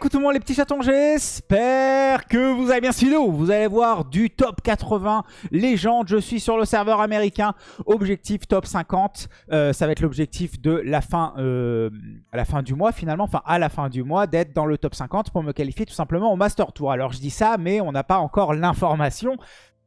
coucou tout le monde les petits chatons, j'espère que vous allez bien cette vidéo. Vous allez voir du top 80 légende, je suis sur le serveur américain, objectif top 50. Euh, ça va être l'objectif de la fin, euh, à la fin du mois finalement, enfin à la fin du mois, d'être dans le top 50 pour me qualifier tout simplement au Master Tour. Alors je dis ça, mais on n'a pas encore l'information.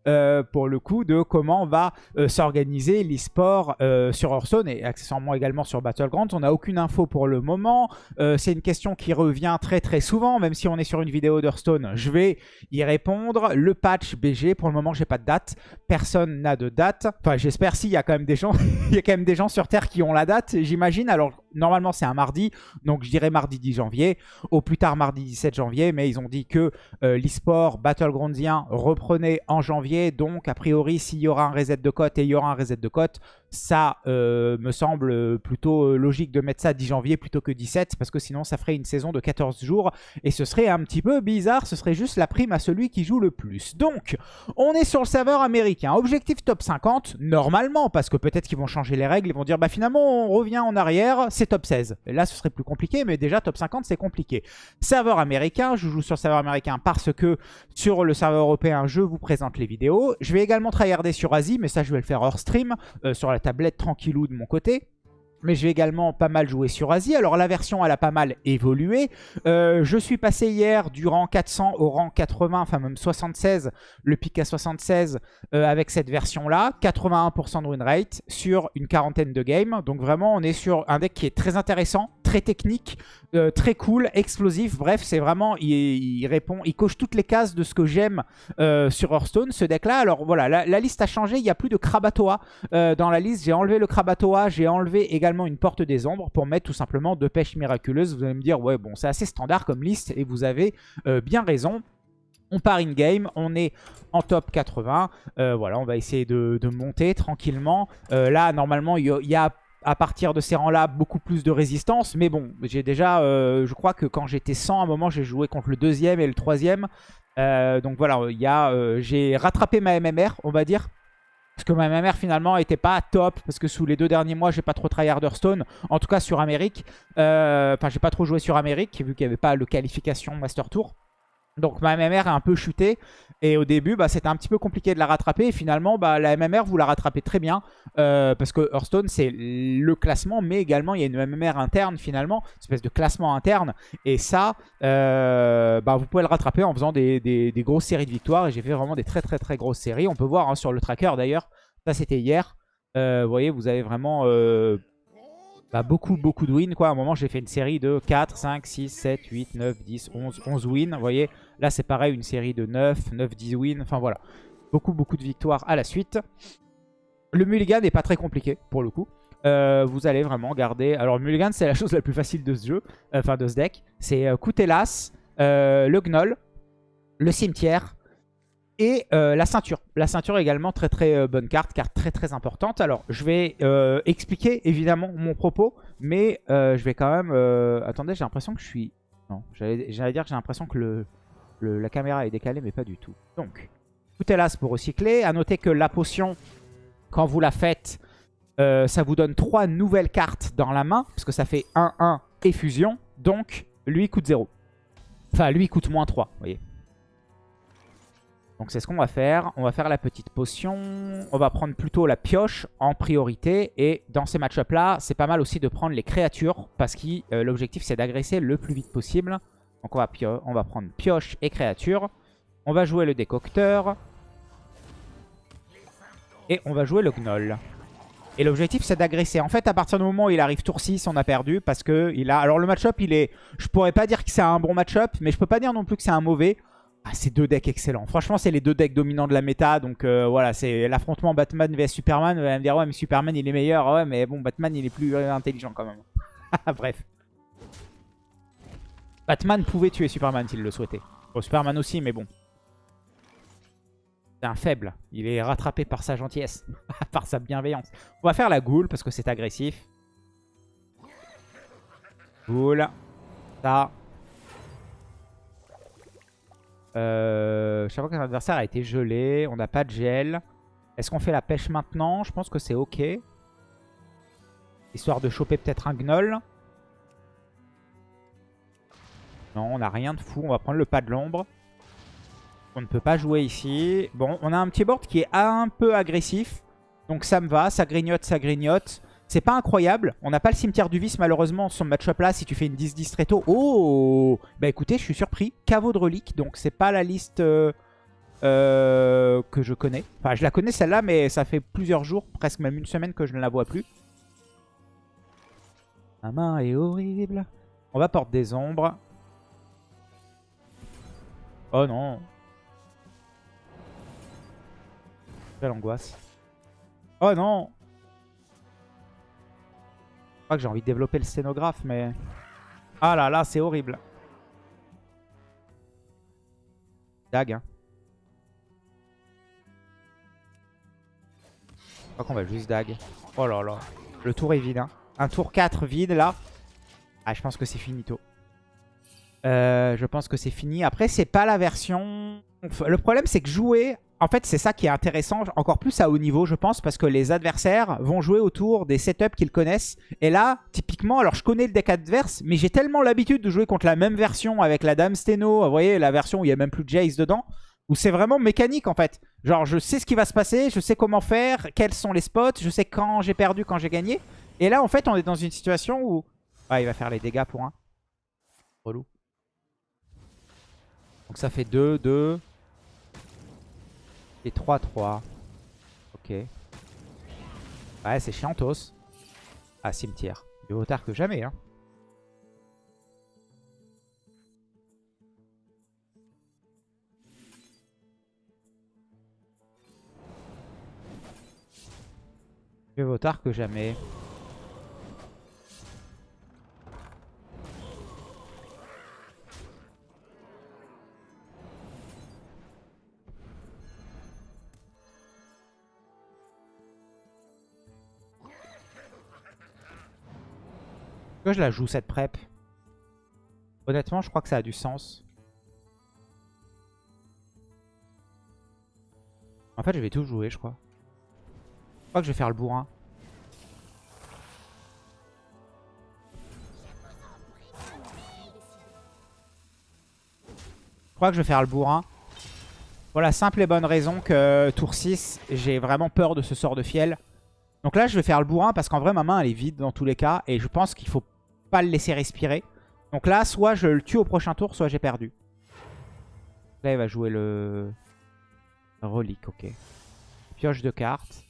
Euh, pour le coup de comment va euh, s'organiser l'e-sport euh, sur Hearthstone et accessoirement également sur Battlegrounds. On n'a aucune info pour le moment. C'est une question qui revient très très souvent, même si on est sur une vidéo d'Hearthstone. Je vais y répondre. Le patch BG, pour le moment, j'ai pas de date. Personne n'a de date. Enfin, j'espère s'il y a quand même des gens, il y a quand même des gens sur Terre qui ont la date, j'imagine. Alors, normalement, c'est un mardi, donc je dirais mardi 10 janvier. Au plus tard, mardi 17 janvier, mais ils ont dit que l'e-sport Battlegroundsien reprenait en janvier. Donc, a priori, s'il y aura un reset de cote et il y aura un reset de cote, ça euh, me semble plutôt euh, logique de mettre ça 10 janvier plutôt que 17 parce que sinon ça ferait une saison de 14 jours et ce serait un petit peu bizarre, ce serait juste la prime à celui qui joue le plus. Donc, on est sur le serveur américain. Objectif top 50, normalement, parce que peut-être qu'ils vont changer les règles, ils vont dire bah finalement on revient en arrière, c'est top 16. Et là ce serait plus compliqué, mais déjà top 50 c'est compliqué. Serveur américain, je joue sur le serveur américain parce que sur le serveur européen je vous présente les vidéos. Je vais également tryharder sur Asie, mais ça je vais le faire hors stream, euh, sur la tablette tranquillou de mon côté. Mais je vais également pas mal jouer sur Asie. Alors la version, elle a pas mal évolué. Euh, je suis passé hier du rang 400 au rang 80, enfin même 76, le pic à 76 euh, avec cette version-là. 81% de win rate sur une quarantaine de games. Donc vraiment, on est sur un deck qui est très intéressant, très technique, euh, très cool, explosif. Bref, c'est vraiment, il, répond, il coche toutes les cases de ce que j'aime euh, sur Hearthstone, ce deck-là. Alors voilà, la, liste a changé, il n'y a plus de Krabatoa euh, dans la liste. J'ai enlevé le Krabatoa, j'ai enlevé également une Porte des Ombres pour mettre tout simplement deux pêches miraculeuses. Vous allez me dire, ouais, bon, c'est assez standard comme liste et vous avez bien raison. On part in-game, on est en top 80. voilà, on va essayer de, monter tranquillement. là, normalement, il y, a à partir de ces rangs-là, beaucoup plus de résistance. Mais bon, j'ai déjà, euh, je crois que quand j'étais 100, à un moment, j'ai joué contre le deuxième et le troisième. Euh, donc voilà, euh, j'ai rattrapé ma MMR, on va dire. Parce que ma MMR finalement était pas top. Parce que sous les deux derniers mois, j'ai pas trop tryhard Hearthstone. En tout cas sur Amérique. Enfin, j'ai pas trop joué sur Amérique, vu qu'il n'y avait pas le qualification Master Tour. Donc ma MMR a un peu chuté. Et au début bah, c'était un petit peu compliqué de la rattraper. Et finalement bah, la MMR vous la rattrapez très bien. Euh, parce que Hearthstone c'est le classement mais également il y a une MMR interne finalement, une espèce de classement interne. Et ça euh, bah, vous pouvez le rattraper en faisant des, grosses séries de victoires. Et j'ai fait vraiment des très très très grosses séries, on peut voir hein, sur le tracker d'ailleurs, ça c'était hier, euh, vous voyez vous avez vraiment bah, beaucoup, beaucoup de wins. Quoi. À un moment, j'ai fait une série de 4, 5, 6, 7, 8, 9, 10, 11, 11 wins. Vous voyez, là, c'est pareil, une série de 9, 9, 10 wins. Enfin, voilà. Beaucoup, beaucoup de victoires à la suite. Le mulligan n'est pas très compliqué, pour le coup. Euh, vous allez vraiment garder... Alors, mulligan, c'est la chose la plus facile de ce jeu, euh, enfin de ce deck. C'est euh, Coutelas, euh, le Gnoll, le Cimetière, et euh, la ceinture. La ceinture également, très très euh, bonne carte, carte très très importante. Alors, je vais euh, expliquer évidemment mon propos, mais je vais quand même... Attendez, j'ai l'impression que je suis... Non, j'allais dire que j'ai l'impression que le, la caméra est décalée, mais pas du tout. Donc, tout est là pour recycler. A noter que la potion, quand vous la faites, ça vous donne trois nouvelles cartes dans la main, parce que ça fait 1-1 et fusion. Donc, lui coûte 0. Enfin, lui coûte moins 3, vous voyez. Donc c'est ce qu'on va faire. On va faire la petite potion. On va prendre plutôt la pioche en priorité. Et dans ces match là c'est pas mal aussi de prendre les créatures. Parce que euh, l'objectif, c'est d'agresser le plus vite possible. Donc on va, prendre pioche et créature. On va jouer le décocteur. Et on va jouer le gnoll. Et l'objectif, c'est d'agresser. En fait, à partir du moment où il arrive tour 6, on a perdu. Parce que il a... Alors le match-up, il est... Je pourrais pas dire que c'est un bon match-up. Mais je peux pas dire non plus que c'est un mauvais. Ah, c'est deux decks excellents. Franchement, c'est les deux decks dominants de la méta. Donc euh, voilà, c'est l'affrontement Batman vs Superman. Vous allez me dire, ouais, mais Superman, il est meilleur. Ouais, mais bon, Batman, il est plus euh, intelligent quand même. Bref. Batman pouvait tuer Superman s'il le souhaitait. Bon, Superman aussi, mais bon. C'est un faible. Il est rattrapé par sa gentillesse. par sa bienveillance. On va faire la goule parce que c'est agressif. Goule. Ça. Euh, chaque fois qu'un adversaire a été gelé, on n'a pas de gel. Est-ce qu'on fait la pêche maintenant? Je pense que c'est ok. Histoire de choper peut-être un gnoll. Non, on n'a rien de fou. On va prendre le pas de l'ombre. On ne peut pas jouer ici. Bon, on a un petit board qui est un peu agressif. Donc ça me va. Ça grignote, ça grignote. C'est pas incroyable. On n'a pas le cimetière du vice malheureusement sur match-up là si tu fais une 10-10 très tôt. Oh Bah écoutez, je suis surpris. Caveau de relique, donc c'est pas la liste euh, euh, que je connais. Enfin, je la connais celle-là, mais ça fait plusieurs jours, presque même une semaine que je ne la vois plus. Ma main est horrible. On va porter des ombres. Oh non. Quelle angoisse. Oh non que j'ai envie de développer le scénographe, mais... Ah là là, c'est horrible. Dag, hein. Je crois qu'on va juste dag. Oh là là. Le tour est vide, hein. Un tour 4 vide, là. Ah, je pense que c'est finito. Euh, je pense que c'est fini. Après, c'est pas la version... Le problème, c'est que jouer... En fait, c'est ça qui est intéressant, encore plus à haut niveau, je pense, parce que les adversaires vont jouer autour des setups qu'ils connaissent. Et là, typiquement, alors je connais le deck adverse, mais j'ai tellement l'habitude de jouer contre la même version avec la Dame Steno, vous voyez, la version où il n'y a même plus de Jace dedans, où c'est vraiment mécanique, en fait. Genre, je sais ce qui va se passer, je sais comment faire, quels sont les spots, je sais quand j'ai perdu, quand j'ai gagné. Et là, en fait, on est dans une situation où... Ah, il va faire les dégâts pour un. Relou. Donc ça fait 2, 2. Et 3, 3. Ok. Ouais, c'est chiantos. Ah, cimetière. Mieux vaut tard que jamais, hein. Mieux vaut tard que jamais. Pourquoi je la joue cette prep? Honnêtement, je crois que ça a du sens. En fait, je vais tout jouer, je crois. Je crois que je vais faire le bourrin. Je crois que je vais faire le bourrin. Pour la simple et bonne raison que tour 6, j'ai vraiment peur de ce sort de fiel. Donc là, je vais faire le bourrin parce qu'en vrai, ma main, elle est vide dans tous les cas. Et je pense qu'il faut pas le laisser respirer. Donc là, soit je le tue au prochain tour, soit j'ai perdu. Là, il va jouer le... Relique, ok. Pioche de cartes.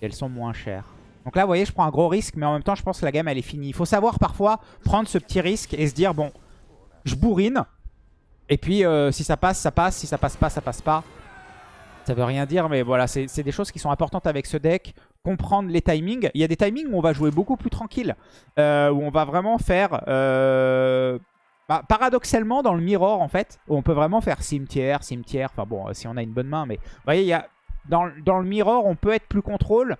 Elles sont moins chères. Donc là, voyez, je prends un gros risque, mais en même temps, je pense que la game, elle est finie. Il faut savoir parfois prendre ce petit risque et se dire, bon, je bourrine. Et puis, euh, si ça passe, ça passe. Si ça passe pas, ça passe pas. Ça veut rien dire, mais voilà, c'est des choses qui sont importantes avec ce deck. Comprendre les timings. Il y a des timings où on va jouer beaucoup plus tranquille. Euh, où on va vraiment faire... Euh, bah, paradoxalement, dans le mirror, en fait, où on peut vraiment faire cimetière, cimetière. Enfin bon, si on a une bonne main, mais... Vous voyez, il y a, dans, dans le mirror, on peut être plus contrôle.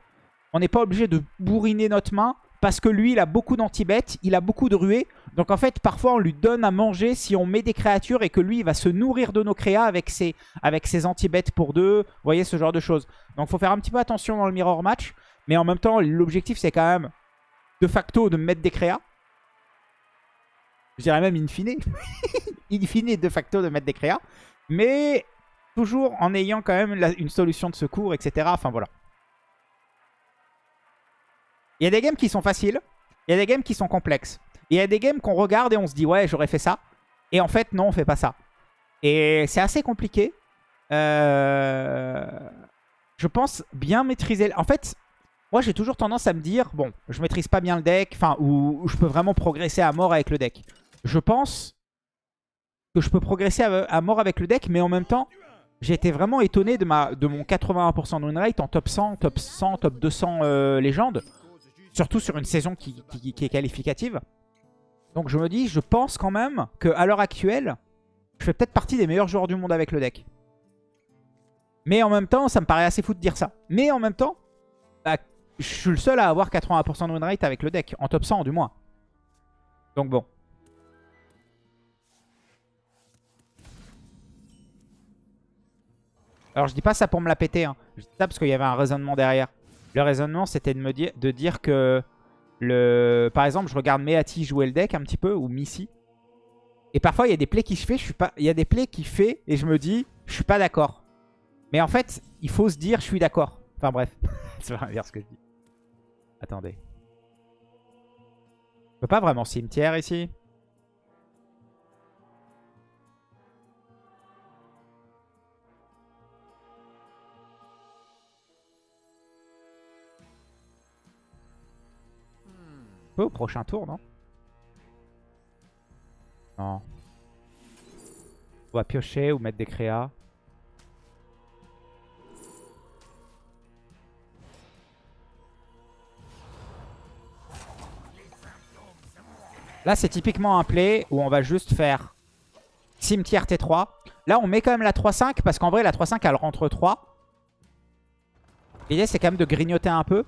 On n'est pas obligé de bourriner notre main parce que lui, il a beaucoup d'anti-bêtes, il a beaucoup de ruées. Donc en fait, parfois, on lui donne à manger si on met des créatures et que lui, il va se nourrir de nos créas avec ses, avec ses anti-bêtes pour deux. Vous voyez, ce genre de choses. Donc il faut faire un petit peu attention dans le mirror match. Mais en même temps, l'objectif, c'est quand même de facto de mettre des créas. Je dirais même in fine. in fine, de facto, de mettre des créas. Mais toujours en ayant quand même une solution de secours, etc. Enfin voilà. Il y a des games qui sont faciles. Il y a des games qui sont complexes. Il y a des games qu'on regarde et on se dit ouais j'aurais fait ça. Et en fait non on fait pas ça. Et c'est assez compliqué. Euh, je pense bien maîtriser... En fait moi j'ai toujours tendance à me dire bon je maîtrise pas bien le deck. Enfin ou, je peux vraiment progresser à mort avec le deck. Je pense que je peux progresser à, mort avec le deck mais en même temps j'ai été vraiment étonné de, ma, de mon 81% de win rate en top 100, top 100, top 200 euh, légende. Surtout sur une saison qui, est qualificative. Donc je me dis, je pense quand même qu'à l'heure actuelle, je fais peut-être partie des meilleurs joueurs du monde avec le deck. Mais en même temps, ça me paraît assez fou de dire ça. Mais en même temps, je suis le seul à avoir 80% de win rate avec le deck. En top 100 du moins. Donc bon. Alors je dis pas ça pour me la péter. Hein. Je dis ça parce qu'il y avait un raisonnement derrière. Le raisonnement, c'était de me dire, de dire que, le, par exemple, je regarde Meati jouer le deck un petit peu, ou Missy. Et parfois, il y a des plays qui se fait, je suis pas. Il y a des plays qui fait et je me dis, je suis pas d'accord. Mais en fait, il faut se dire, je suis d'accord. Enfin bref, c'est pas bien ce que je dis. Attendez. Peux pas vraiment cimetière ici. peu au prochain tour, non? Non. On va piocher ou mettre des créas. Là, c'est typiquement un play où on va juste faire cimetière T3. Là, on met quand même la 3-5 parce qu'en vrai, la 3-5, elle rentre 3. L'idée, c'est quand même de grignoter un peu.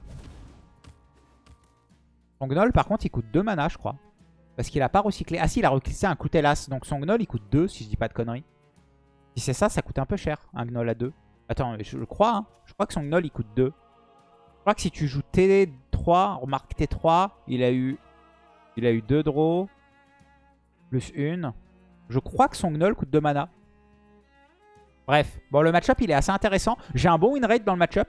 Son gnoll, par contre, il coûte 2 mana, je crois. Parce qu'il a pas recyclé. Ah si, il a recyclé un Coutelas. Donc son gnoll, il coûte 2, si je dis pas de conneries. Si c'est ça, ça coûte un peu cher, un gnoll à 2. Attends, je, le crois. Hein. Je crois que son gnoll, il coûte 2. Je crois que si tu joues T3, remarque T3, il a eu, il a eu 2 draws. Plus 1. Je crois que son gnoll coûte 2 mana. Bref, bon le match-up il est assez intéressant. J'ai un bon win rate dans le match-up.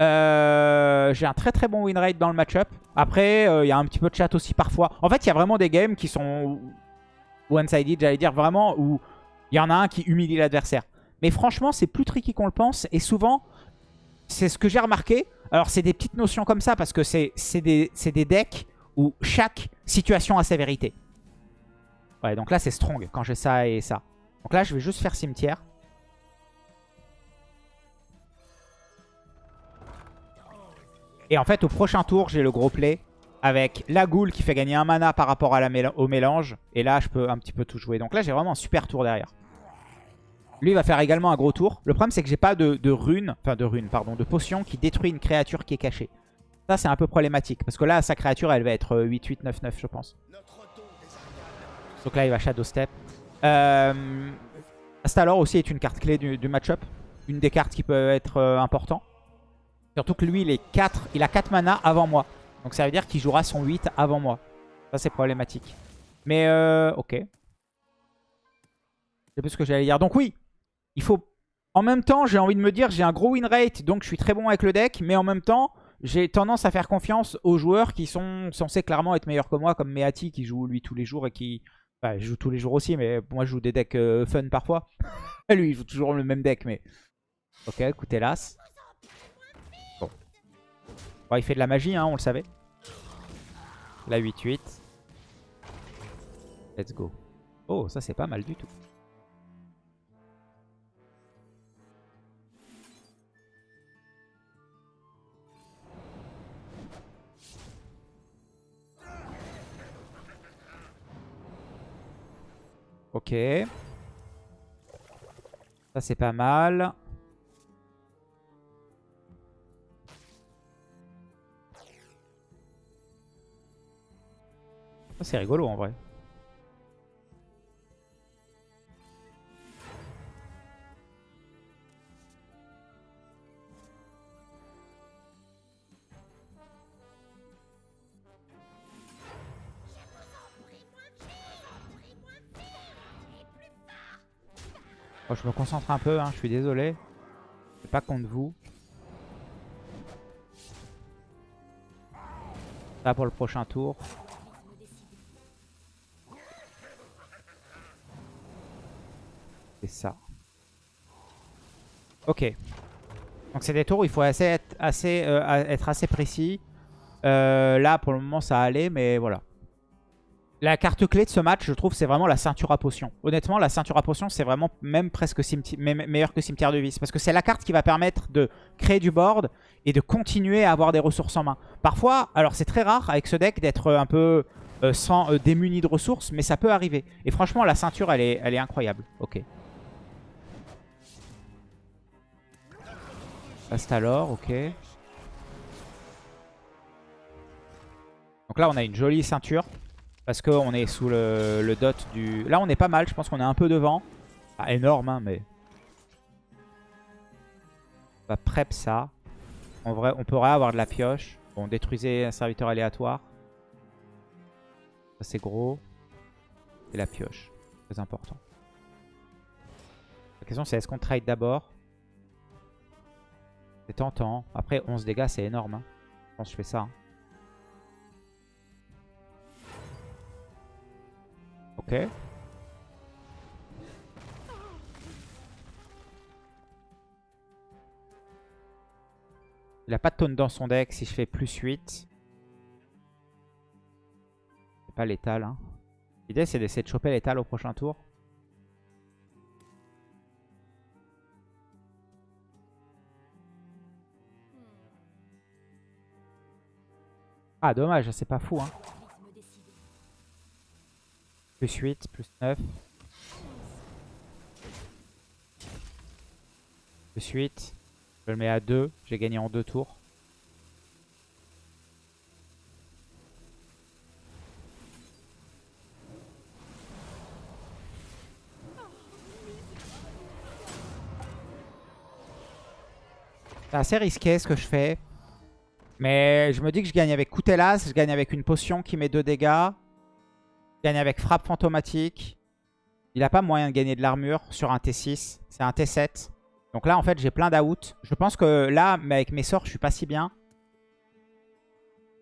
Euh, j'ai un très très bon win rate dans le match-up. Après, euh, il y a un petit peu de chat aussi parfois. En fait, il y a vraiment des games qui sont one-sided, j'allais dire vraiment, où il y en a un qui humilie l'adversaire. Mais franchement, c'est plus tricky qu'on le pense. Et souvent, c'est ce que j'ai remarqué. Alors, c'est des petites notions comme ça parce que c'est des, des decks où chaque situation a sa vérité. Ouais, donc là, c'est strong quand j'ai ça et ça. Donc là, je vais juste faire cimetière. Et en fait, au prochain tour, j'ai le gros play avec la goule qui fait gagner un mana par rapport à la au mélange. Et là, je peux un petit peu tout jouer. Donc là, j'ai vraiment un super tour derrière. Lui, va faire également un gros tour. Le problème, c'est que j'ai pas de, de rune, enfin de rune, pardon, de potion qui détruit une créature qui est cachée. Ça, c'est un peu problématique. Parce que là, sa créature, elle va être 8-8, 9-9, je pense. Donc là, il va Shadow Step. Euh, Astalor aussi est une carte clé du, match-up. Une des cartes qui peut être euh, important. Surtout que lui, il, est 4, il a 4 mana avant moi. Donc ça veut dire qu'il jouera son 8 avant moi. Ça, c'est problématique. Mais, euh, ok. C'est plus ce que j'allais dire. Donc oui, il faut... En même temps, j'ai envie de me dire, j'ai un gros win rate, donc je suis très bon avec le deck. Mais en même temps, j'ai tendance à faire confiance aux joueurs qui sont censés clairement être meilleurs que moi, comme Meati qui joue lui tous les jours et qui... Enfin, je joue tous les jours aussi, mais moi je joue des decks euh, fun parfois. lui, il joue toujours le même deck, mais... Ok, écoutez, l'as il fait de la magie, hein, on le savait. La 8-8. Let's go. Oh, ça c'est pas mal du tout. Ok. Ça c'est pas mal. c'est rigolo en vrai. Je me concentre un peu, hein, je suis désolé. C'est pas contre vous. Ça pour le prochain tour. C'est ça. Ok. Donc c'est des tours où il faut assez être, assez, euh, être assez précis. Euh, là, pour le moment, ça allait, mais voilà. La carte clé de ce match, je trouve, c'est vraiment la ceinture à potion. Honnêtement, la ceinture à potion, c'est vraiment même presque meilleur que cimetière de vis. Parce que c'est la carte qui va permettre de créer du board et de continuer à avoir des ressources en main. Parfois, alors c'est très rare avec ce deck d'être un peu euh, sans démuni de ressources, mais ça peut arriver. Et franchement, la ceinture, elle est, elle est incroyable. Ok. alors, ok. Donc là, on a une jolie ceinture. Parce qu'on est sous le, dot du... Là, on est pas mal. Je pense qu'on est un peu devant. Pas énorme, hein, mais... On va prep ça. En vrai, on pourrait avoir de la pioche. Bon, détruisez un serviteur aléatoire. Ça, c'est gros. Et la pioche. Très important. La question c'est est-ce qu'on trade d'abord? C'est tentant. Après 11 dégâts c'est énorme. hein. Je pense que je fais ça. hein. Il a pas de taunt dans son deck si je fais plus 8. C'est pas létal. Hein. L'idée c'est d'essayer de choper létal au prochain tour. Ah dommage, c'est pas fou. Hein. Plus 8, plus 9. Plus 8. Je le mets à 2. J'ai gagné en 2 tours. C'est assez risqué ce que je fais. Mais je me dis que je gagne avec Coutelas, je gagne avec une potion qui met 2 dégâts. Je gagne avec frappe fantomatique. Il n'a pas moyen de gagner de l'armure sur un T6. C'est un T7. Donc là, en fait, j'ai plein d'out. Je pense que là, mais avec mes sorts, je suis pas si bien.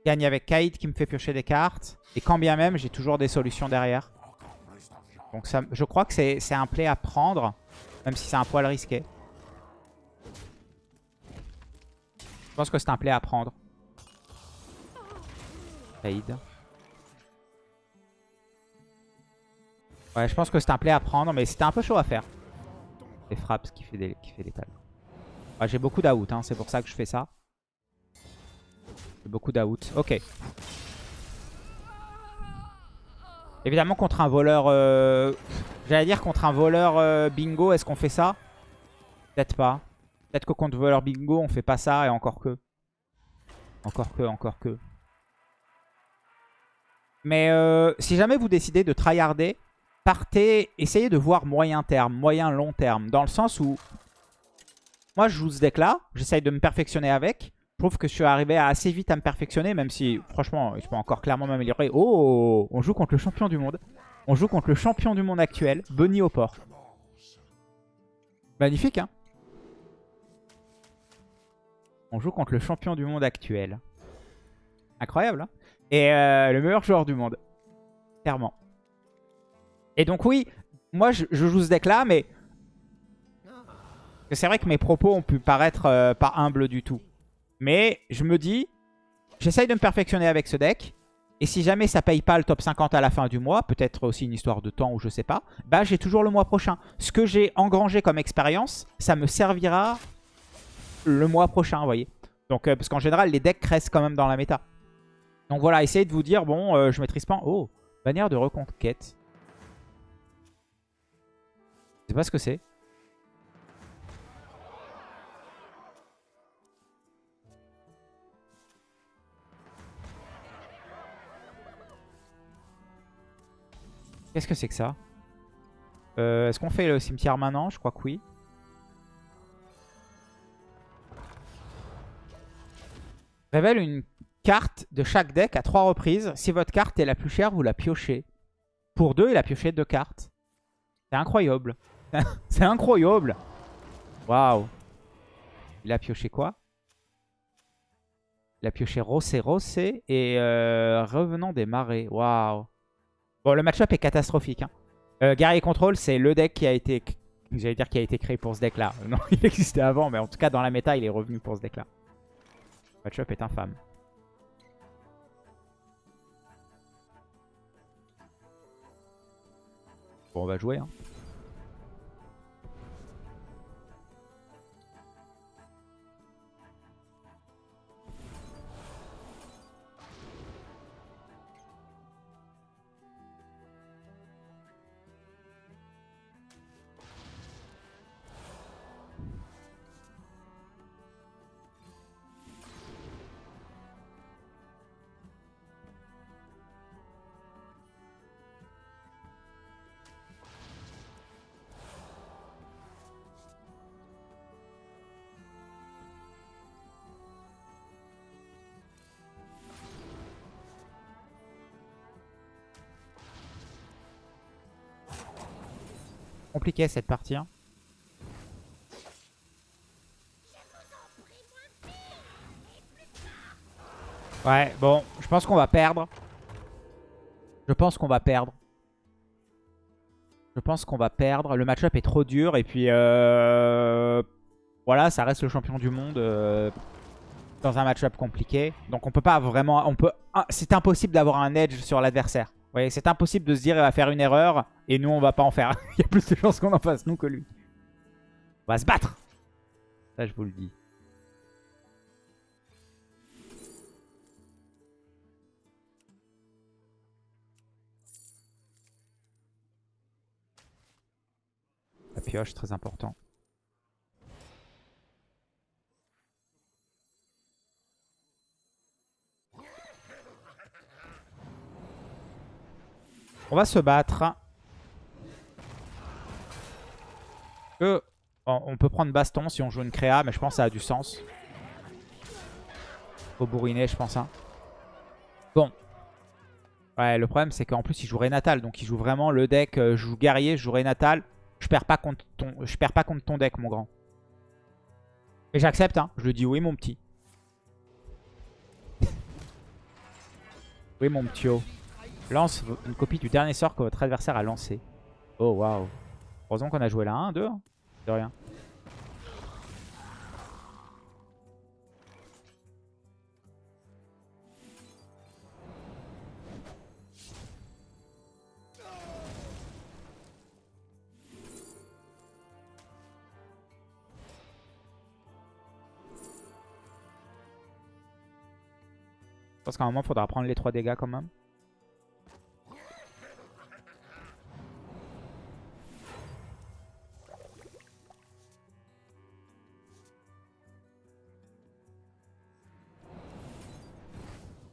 Gagne avec Kaïd qui me fait piocher des cartes. Et quand bien même, j'ai toujours des solutions derrière. Donc je crois que c'est un play à prendre. Même si c'est un poil risqué. Je pense que c'est un play à prendre. Kaïd. Ouais, je pense que c'est un play à prendre, mais c'était un peu chaud à faire. Les frappes qui fait, des, qui fait J'ai beaucoup d'out, hein, c'est pour ça que je fais ça. J'ai beaucoup d'out. Ok. Évidemment, contre un voleur... euh, J'allais dire contre un voleur euh, bingo, est-ce qu'on fait ça? Peut-être pas. Peut-être que contre voleur bingo, on fait pas ça et encore que. Encore que, encore que. Mais euh, si jamais vous décidez de tryharder, partez, essayez de voir moyen terme, moyen long terme. Dans le sens où, moi je joue ce deck là, j'essaye de me perfectionner avec. Je trouve que je suis arrivé assez vite à me perfectionner, même si franchement je peux encore clairement m'améliorer. Oh, on joue contre le champion du monde. On joue contre le champion du monde actuel, Bunny au port. Magnifique hein? On joue contre le champion du monde actuel. Incroyable hein? Et euh, le meilleur joueur du monde. Clairement. Et donc oui, moi je, joue ce deck là, mais... C'est vrai que mes propos ont pu paraître euh, pas humbles du tout. Mais je me dis, j'essaye de me perfectionner avec ce deck. Et si jamais ça paye pas le top 50 à la fin du mois, peut-être aussi une histoire de temps ou je sais pas, bah j'ai toujours le mois prochain. Ce que j'ai engrangé comme expérience, ça me servira le mois prochain, vous voyez. Donc, euh, parce qu'en général, les decks restent quand même dans la méta. Donc voilà, essayez de vous dire, bon, euh, je maîtrise pas... Oh, bannière de reconquête. Sais pas ce que c'est. Qu'est-ce que c'est que ça? Euh, Est-ce qu'on fait le cimetière maintenant? Je crois que oui. Révèle une carte de chaque deck à trois reprises. Si votre carte est la plus chère, vous la piochez. Pour deux, il a pioché deux cartes. C'est incroyable. C'est incroyable. Waouh. Il a pioché quoi? Il a pioché Rossé Rossé et euh, Revenant des Marais. Waouh. Bon, le match-up est catastrophique. Hein. Euh, Guerrier Control, c'est le deck qui a été... J'allais dire qui a été créé pour ce deck-là. Non, il existait avant, mais en tout cas, dans la méta, il est revenu pour ce deck-là. Match-up est infâme. Bon, on va jouer. Hein. Cette partie. hein. Ouais, bon, je pense qu'on va perdre. Je pense qu'on va perdre. Je pense qu'on va perdre. Le match-up est trop dur. Et puis, euh, voilà, ça reste le champion du monde euh, dans un match-up compliqué. Donc, on peut pas vraiment... on peut. ah, C'est impossible d'avoir un edge sur l'adversaire. Voyez, c'est impossible de se dire il va faire une erreur et nous, on va pas en faire. Il y a plus de chances qu'on en fasse, nous, que lui. On va se battre. Ça, je vous le dis. La pioche, très important. On va se battre. On peut prendre baston si on joue une créa, mais je pense que ça a du sens. Faut bourriner, je pense. hein. Bon. Ouais, le problème, c'est qu'en plus, il joue Renatal. Donc, il joue vraiment le deck. euh, je joue guerrier, je joue Renatal. Je perds pas contre ton, perds pas contre ton deck, mon grand. Et j'accepte, hein. Je le dis oui, mon petit. oui, mon petit. Lance une copie du dernier sort que votre adversaire a lancé. Oh, waouh. Heureusement qu'on a joué la 1, 2. hein. De rien. Je pense qu'à un moment, il faudra prendre les 3 dégâts quand même.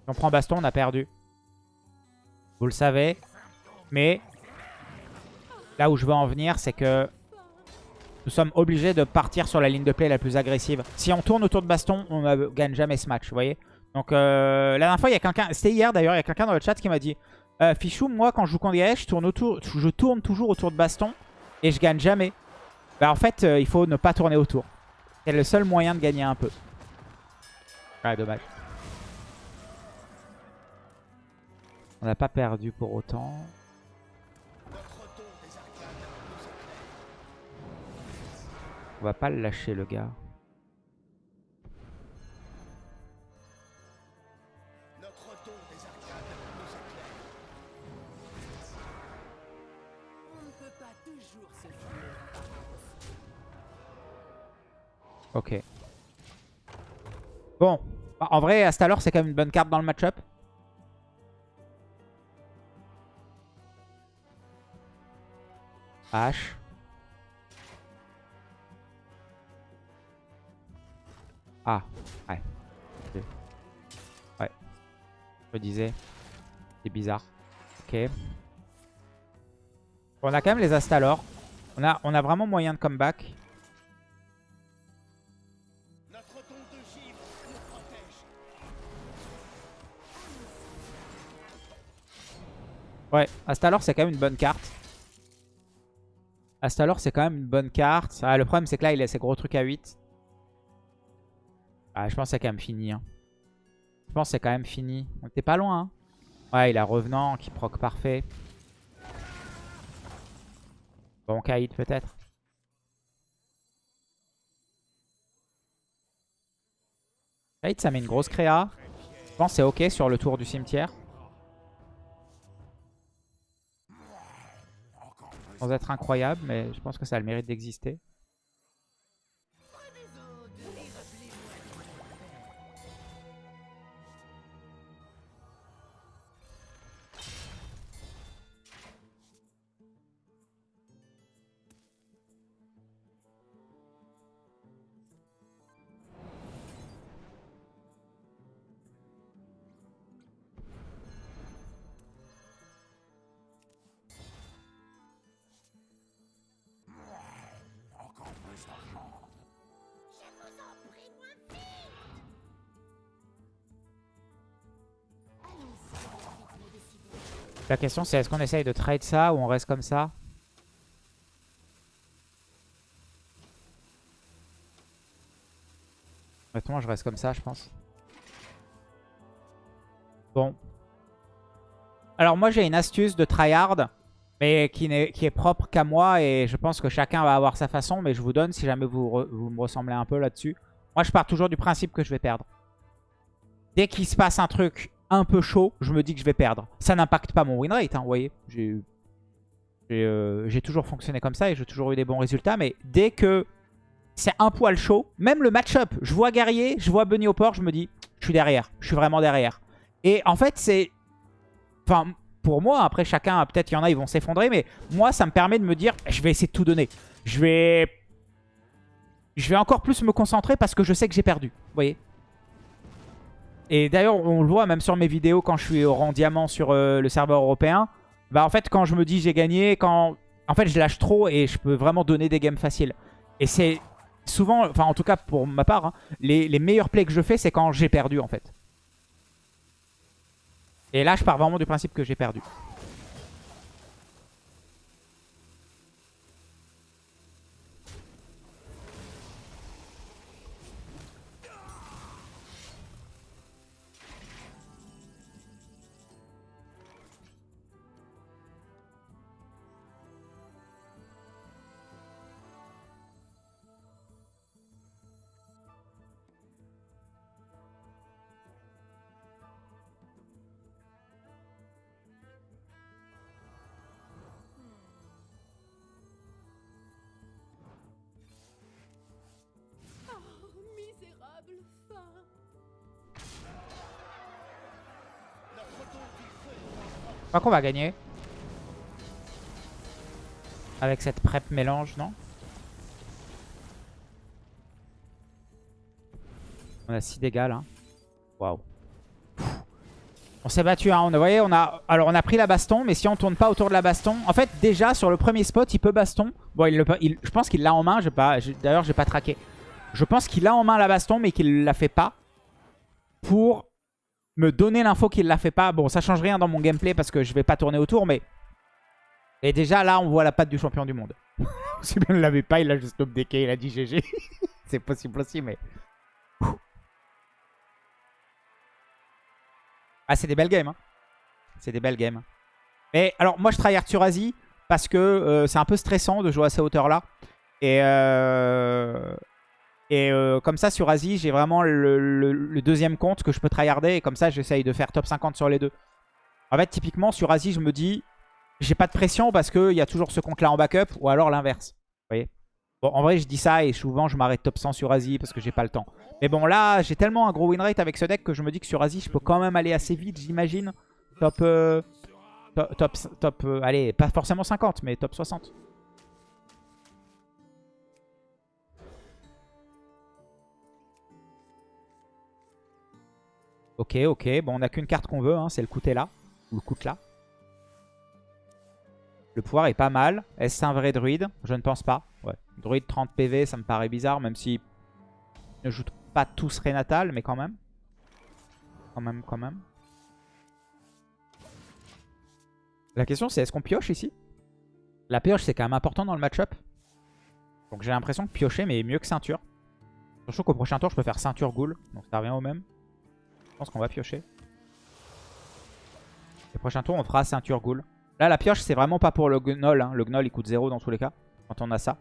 On prend baston, on a perdu. Vous le savez. Mais là où je veux en venir, c'est que nous sommes obligés de partir sur la ligne de play la plus agressive. Si on tourne autour de baston, on ne gagne jamais ce match, vous voyez Donc euh, la dernière fois, il y a quelqu'un, c'était hier d'ailleurs, il y a quelqu'un dans le chat qui m'a dit euh, Fichou, moi quand je joue contre je tourne, autour, je tourne toujours autour de baston et je gagne jamais. Bah en fait, euh, il faut ne pas tourner autour. C'est le seul moyen de gagner un peu. Ouais, dommage. On n'a pas perdu pour autant. On va pas le lâcher le gars. Ok. Bon. Bah, En vrai, Astalor, c'est quand même une bonne carte dans le match-up. H. Ah, ouais. Ouais. Je me disais. C'est bizarre. Ok. On a quand même les Astalor. On a, on a vraiment moyen de comeback. Ouais, Astalor c'est quand même une bonne carte. Astalor c'est quand même une bonne carte. Ah, le problème c'est que là il a ses gros trucs à 8. Ah, je pense que c'est quand même fini. hein. Je pense que c'est quand même fini. On était pas loin. hein. Ouais, il a Revenant qui proc parfait. Bon, Kaïd peut-être. Kaïd ça met une grosse créa. Je pense que c'est ok sur le tour du cimetière. Sans être incroyable, mais je pense que ça a le mérite d'exister. La question c'est est-ce qu'on essaye de trade ça ou on reste comme ça Honnêtement je reste comme ça je pense. Bon. Alors moi j'ai une astuce de tryhard mais qui, est, qui est propre qu'à moi et je pense que chacun va avoir sa façon mais je vous donne si jamais vous, vous me ressemblez un peu là-dessus. Moi je pars toujours du principe que je vais perdre. Dès qu'il se passe un truc un peu chaud, je me dis que je vais perdre. Ça n'impacte pas mon win rate, hein, vous voyez. Euh, j'ai toujours fonctionné comme ça et j'ai toujours eu des bons résultats. Mais dès que c'est un poil chaud, même le match-up, je vois Guerrier, je vois Bunny au port, je me dis, je suis derrière, je suis vraiment derrière. Et en fait, c'est... Enfin, pour moi, après chacun, peut-être y en a, ils vont s'effondrer, mais moi, ça me permet de me dire, je vais essayer de tout donner. Je vais... Je vais encore plus me concentrer parce que je sais que j'ai perdu, vous voyez Et d'ailleurs, on le voit même sur mes vidéos quand je suis au rang diamant sur euh, le serveur européen. Bah en fait, quand je me dis j'ai gagné, quand... En fait, je lâche trop et je peux vraiment donner des games faciles. Et c'est souvent, enfin en tout cas pour ma part, hein, les, les meilleurs plays que je fais, c'est quand j'ai perdu en fait. Et là, je pars vraiment du principe que j'ai perdu. Crois qu'on va gagner. Avec cette prep mélange, non On a 6 dégâts là. Waouh. On s'est battu, hein. on, voyez, on a, alors on a pris la baston, mais si on tourne pas autour de la baston... En fait, déjà, sur le premier spot, il peut baston. Bon, il le, il- je pense qu'il l'a en main, pas, d'ailleurs, j'ai pas traqué. Je pense qu'il a en main la baston, mais qu'il la fait pas. Pour me donner l'info qu'il la fait pas. Bon, ça change rien dans mon gameplay parce que je vais pas tourner autour, mais... Et déjà, là, on voit la patte du champion du monde. si bien ne l'avait pas, il a juste updecké, il a dit GG. C'est possible aussi, mais... Ah, c'est des belles games. hein. C'est des belles games. Mais alors, moi, je tryhard sur Asie parce que euh, c'est un peu stressant de jouer à ces hauteurs-là. Et, euh, et euh, comme ça, sur Asie, j'ai vraiment le, deuxième compte que je peux tryharder. Et comme ça, j'essaye de faire top 50 sur les deux. En fait, typiquement, sur Asie, je me dis, j'ai pas de pression parce qu'il y a toujours ce compte-là en backup ou alors l'inverse. Vous voyez Bon, en vrai, je dis ça et souvent, je m'arrête top 100 sur Asie parce que j'ai pas le temps. Mais bon, là, j'ai tellement un gros win rate avec ce deck que je me dis que sur Asie, je peux quand même aller assez vite, j'imagine. Top... euh, to- top... top euh, allez, pas forcément 50, mais top 60. Ok, ok. Bon, on n'a qu'une carte qu'on veut, hein, c'est le coûter là. Ou le là. Le pouvoir est pas mal. Est-ce un vrai druide? Je ne pense pas. Ouais. Druide 30 PV, ça me paraît bizarre, même si ne joue pas tous Renatal, mais quand même. Quand même, quand même. La question c'est est-ce qu'on pioche ici? La pioche c'est quand même important dans le match-up. Donc j'ai l'impression que piocher mais mieux que ceinture. Surtout qu'au prochain tour je peux faire ceinture ghoul. Donc ça revient au même. Je pense qu'on va piocher. Le prochain tour on fera ceinture ghoul. Là la pioche c'est vraiment pas pour le gnoll. hein. Le gnoll il coûte 0 dans tous les cas. Quand on a ça.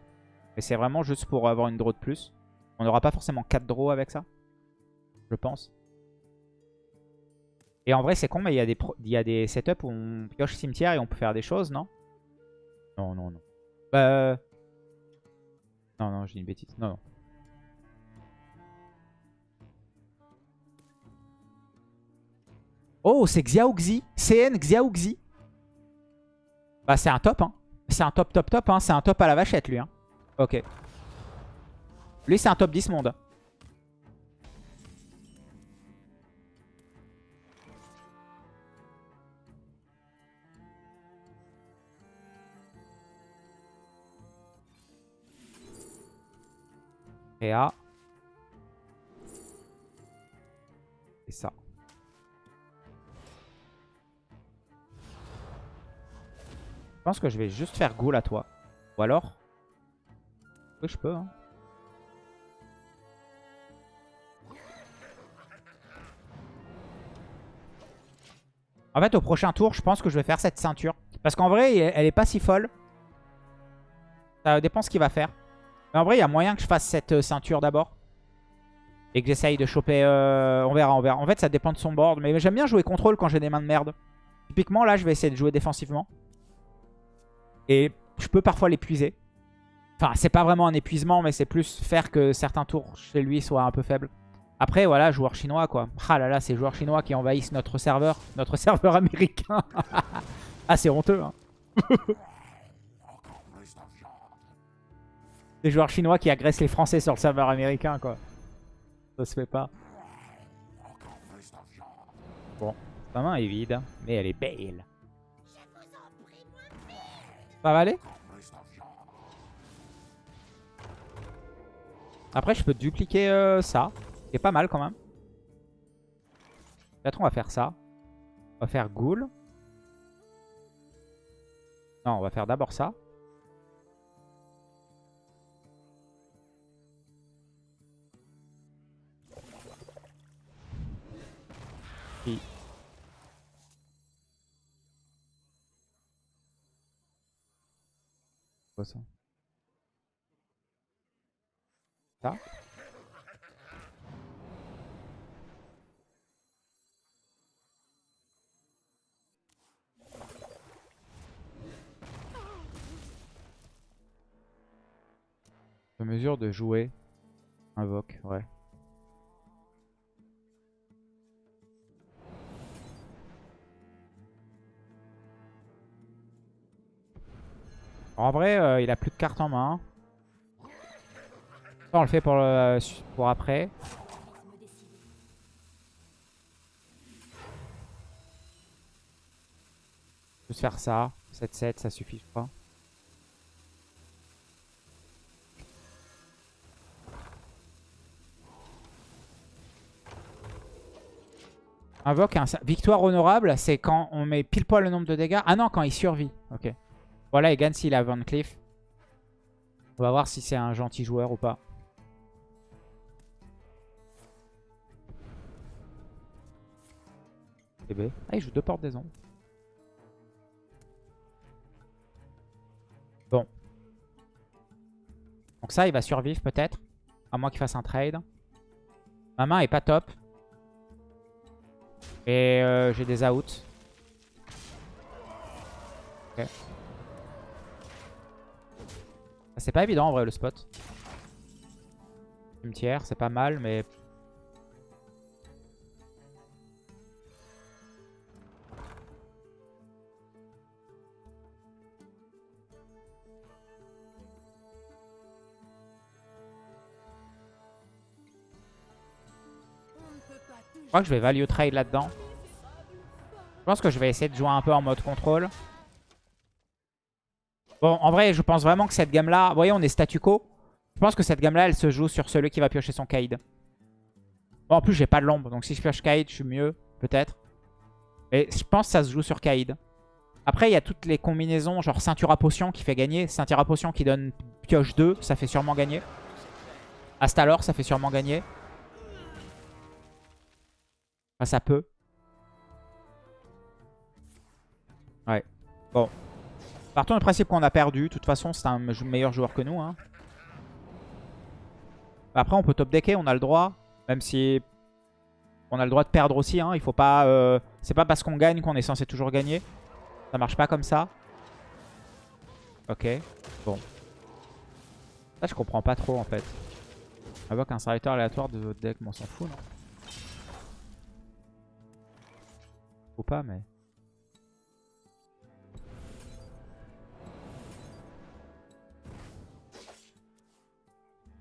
Mais c'est vraiment juste pour avoir une draw de plus. On n'aura pas forcément 4 draws avec ça. Je pense. Et en vrai, c'est con, mais il y, a des setups où on pioche cimetière et on peut faire des choses, non? Non, non, non. Bah... Non, non, dis une bêtise. Non, non. Oh, c'est Xiaoxi. CN Xiaoxi. Bah, c'est un top, hein. C'est un top, top, top, hein. C'est un top à la vachette, lui, hein. Ok. Lui, c'est un top 10 monde. Et ça. Je pense que je vais juste faire goal à toi. Ou alors Oui, je peux. Hein. En fait, au prochain tour, je pense que je vais faire cette ceinture. Parce qu'en vrai, elle est pas si folle. Ça dépend ce qu'il va faire. Mais en vrai, il y a moyen que je fasse cette euh, ceinture d'abord. Et que j'essaye de choper... Euh, on verra, on verra. En fait, ça dépend de son board. Mais j'aime bien jouer contrôle quand j'ai des mains de merde. Typiquement, là, je vais essayer de jouer défensivement. Et je peux parfois l'épuiser. Enfin, c'est pas vraiment un épuisement, mais c'est plus faire que certains tours chez lui soient un peu faibles. Après, voilà, joueur chinois, quoi. Ah là là, ces joueurs chinois qui envahissent notre serveur. Notre serveur américain. ah, c'est honteux, hein. Des joueurs chinois qui agressent les Français sur le serveur américain, quoi. Ça se fait pas. Bon, sa main est vide, mais elle est belle. Ça va aller? Après, je peux dupliquer euh, ça. C'est pas mal quand même. Peut-être on va faire ça. On va faire Ghoul. Non, on va faire d'abord ça. Quoi ça? Ça? Mesure de jouer. Invoque, ouais. En vrai, euh, il a plus de cartes en main. On le fait pour, le, pour après. Juste faire ça. 7-7, ça suffit, je crois. Invoque un... Victoire honorable, c'est quand on met pile poil le nombre de dégâts. Ah non, quand il survit. Ok. Voilà, il gagne s'il a Van Cleef. On va voir si c'est un gentil joueur ou pas. Ah, il joue deux portes des ombres. Bon. Donc ça, il va survivre peut-être. À moins qu'il fasse un trade. Ma main est pas top. Et euh, j'ai des outs. Ok. C'est pas évident en vrai le spot. Cimetière, c'est pas mal, mais... Je crois que je vais value trade là-dedans. Je pense que je vais essayer de jouer un peu en mode contrôle. Bon, en vrai, je pense vraiment que cette gamme-là... Vous voyez, on est statu quo. Je pense que cette gamme-là, elle se joue sur celui qui va piocher son Kaid. Bon, en plus, j'ai pas de l'ombre. Donc si je pioche Kaid, je suis mieux, peut-être. Et je pense que ça se joue sur Kaid. Après, il y a toutes les combinaisons, genre ceinture à potion qui fait gagner. Ceinture à potion qui donne pioche 2, ça fait sûrement gagner. Astalor, ça fait sûrement gagner. Enfin, ça peut. Ouais. Bon. Partons du principe qu'on a perdu. De toute façon, c'est un meilleur joueur que nous. Hein. Après, on peut top decker, on a le droit. Même si on a le droit de perdre aussi. Hein. Il faut pas. Euh, c'est pas parce qu'on gagne qu'on est censé toujours gagner. Ça marche pas comme ça. Ok. Bon. Ça, je comprends pas trop en fait. Invoque un serviteur aléatoire de votre deck, on s'en fout, non? Ou pas, mais.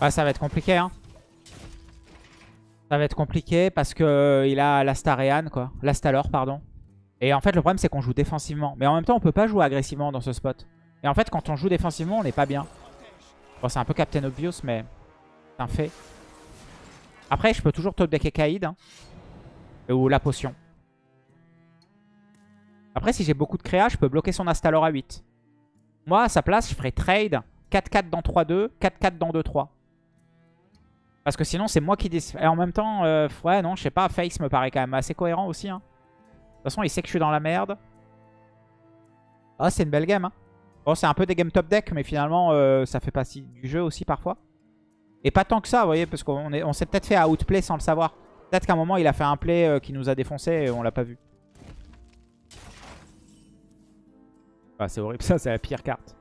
Ouais, ça va être compliqué, hein. Ça va être compliqué parce que euh, il a l'Astarean, quoi. L'Astalor, pardon. Et en fait, le problème, c'est qu'on joue défensivement. Mais en même temps, on peut pas jouer agressivement dans ce spot. Et en fait, quand on joue défensivement, on n'est pas bien. Bon, c'est un peu Captain Obvious, mais c'est un fait. Après, je peux toujours top deck Kaïd. Hein. Ou la potion. Après, si j'ai beaucoup de créa, je peux bloquer son Astalor à 8. Moi, à sa place, je ferais trade 4-4 dans 3-2, 4-4 dans 2-3. Parce que sinon, c'est moi qui décide. Et en même temps, euh, ouais, non, je sais pas, Face me paraît quand même assez cohérent aussi. Hein. De toute façon, il sait que je suis dans la merde. Ah, c'est une belle game. Hein. Bon, c'est un peu des games top deck, mais finalement, euh, ça fait partie du jeu aussi parfois. Et pas tant que ça, vous voyez, parce qu'on on s'est peut-être fait outplay sans le savoir. Peut-être qu'à un moment, il a fait un play euh, qui nous a défoncé et on l'a pas vu. Ah, c'est horrible, ça, c'est la pire carte.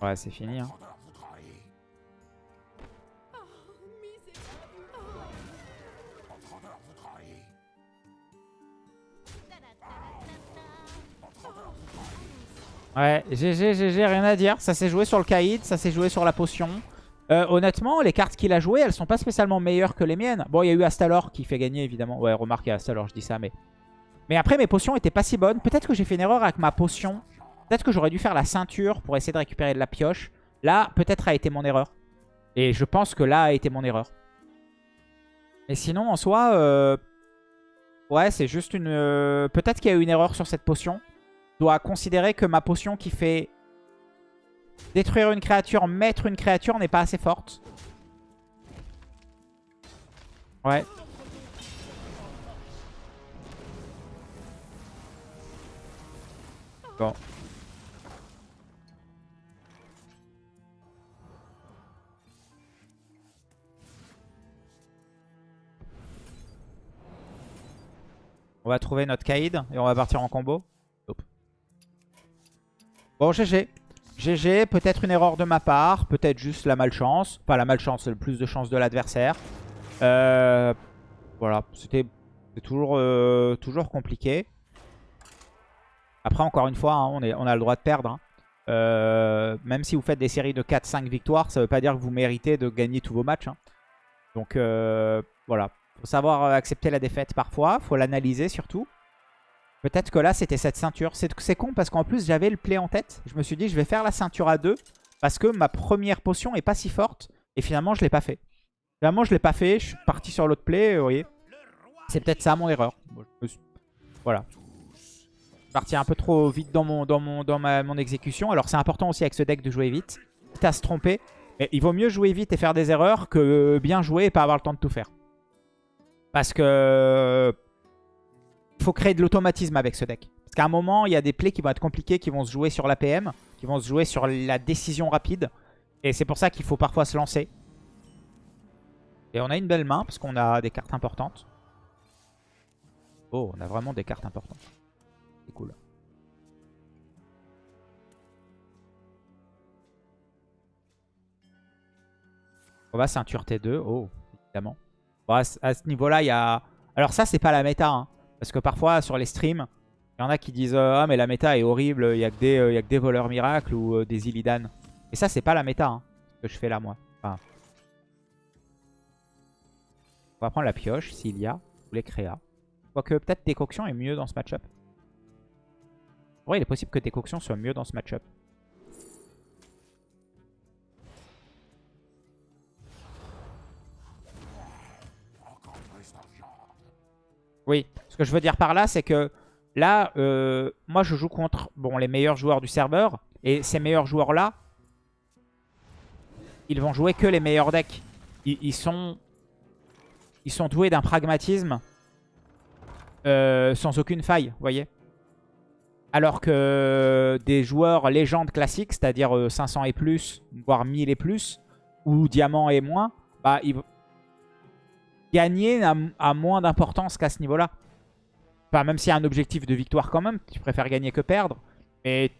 Ouais, c'est fini. Hein. Ouais, GG, GG, rien à dire. Ça s'est joué sur le Kaïd, ça s'est joué sur la potion. Euh, honnêtement, les cartes qu'il a jouées, elles sont pas spécialement meilleures que les miennes. Bon, il y a eu Astalor qui fait gagner, évidemment. Ouais, remarque, il y a Astalor, je dis ça, mais... Mais après, mes potions étaient pas si bonnes. Peut-être que j'ai fait une erreur avec ma potion. Peut-être que j'aurais dû faire la ceinture pour essayer de récupérer de la pioche. Là, peut-être a été mon erreur. Et je pense que là a été mon erreur. Mais sinon, en soi... Euh... Ouais, c'est juste une... euh, Peut-être qu'il y a eu une erreur sur cette potion. Je dois considérer que ma potion qui fait détruire une créature, mettre une créature n'est pas assez forte. Ouais. Bon. On va trouver notre Kaïd et on va partir en combo. Bon, GG. GG, peut-être une erreur de ma part, peut-être juste la malchance. Enfin, la malchance, c'est le plus de chance de l'adversaire. Euh, voilà, c'était toujours, euh, toujours compliqué. Après, encore une fois, hein, on, a le droit de perdre. hein. Euh, même si vous faites des séries de 4-5 victoires, ça veut pas dire que vous méritez de gagner tous vos matchs. hein. Donc, voilà. Faut savoir accepter la défaite parfois. Faut l'analyser surtout. Peut-être que là, c'était cette ceinture. C'est con parce qu'en plus, j'avais le play en tête. Je me suis dit, je vais faire la ceinture à deux. Parce que ma première potion est pas si forte. Et finalement, je l'ai pas fait. Finalement, je l'ai pas fait. Je suis parti sur l'autre play, vous voyez. C'est peut-être ça mon erreur. Voilà. Je suis parti un peu trop vite dans mon, dans mon, dans ma, mon exécution. Alors, c'est important aussi avec ce deck de jouer vite. Quitte à se tromper. Mais il vaut mieux jouer vite et faire des erreurs que bien jouer et pas avoir le temps de tout faire. Parce que il faut créer de l'automatisme avec ce deck. Parce qu'à un moment, il y a des plays qui vont être compliqués, qui vont se jouer sur l'APM, qui vont se jouer sur la décision rapide. Et c'est pour ça qu'il faut parfois se lancer. Et on a une belle main, parce qu'on a des cartes importantes. Oh, on a vraiment des cartes importantes. C'est cool. On va ceinture T2. Oh, évidemment. Bon, à ce niveau-là, il y a... Alors ça, c'est pas la méta. hein. Parce que parfois, sur les streams, il y en a qui disent euh, Ah, mais la méta est horrible, il n'y a, euh, a que des voleurs miracles ou euh, des Illidan. Et ça, c'est pas la méta hein, ce que je fais là, moi. On va prendre la pioche, s'il y a, ou les créas. Quoique, peut-être décoction est mieux dans ce match-up. Vrai, il est possible que décoction soit mieux dans ce match-up. Oui, ce que je veux dire par là, c'est que là, euh, moi je joue contre bon, les meilleurs joueurs du serveur. Et ces meilleurs joueurs-là, ils vont jouer que les meilleurs decks. Ils, sont, doués d'un pragmatisme euh, sans aucune faille, vous voyez Alors que des joueurs légendes classiques, c'est-à-dire euh, 500 et plus, voire 1000 et plus, ou diamant et moins, bah, ils, gagner a, moins d'importance qu'à ce niveau-là. Enfin, même s'il y a un objectif de victoire quand même, tu préfères gagner que perdre. Mais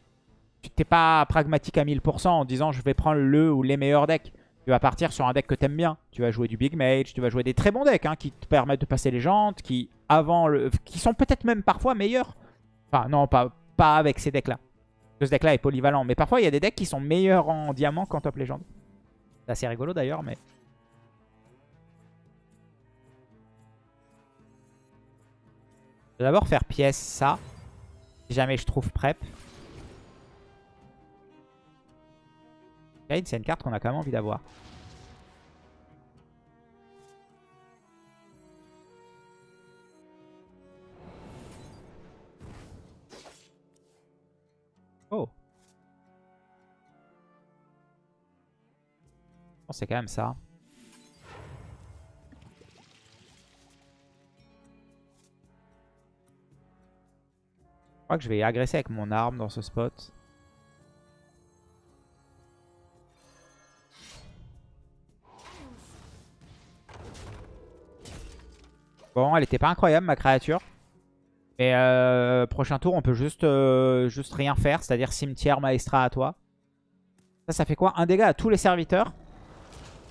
tu t'es pas pragmatique à 1000% en disant je vais prendre le ou les meilleurs decks. Tu vas partir sur un deck que t'aimes bien. Tu vas jouer du Big Mage, tu vas jouer des très bons decks hein, qui te permettent de passer les jantes, qui avant le, qui sont peut-être même parfois meilleurs. Enfin non, pas, pas avec ces decks-là. Ce deck-là est polyvalent. Mais parfois il y a des decks qui sont meilleurs en diamant qu'en top légende. C'est assez rigolo d'ailleurs, mais... D'abord faire pièce ça. Si jamais je trouve prep. C'est une carte qu'on a quand même envie d'avoir. Oh. Oh, c'est quand même ça. Crois que je vais agresser avec mon arme dans ce spot. Bon, elle était pas incroyable ma créature. Mais euh, prochain tour, on peut juste, euh, juste rien faire. C'est-à-dire cimetière, maestra à toi. Ça, ça fait quoi? Un dégât à tous les serviteurs.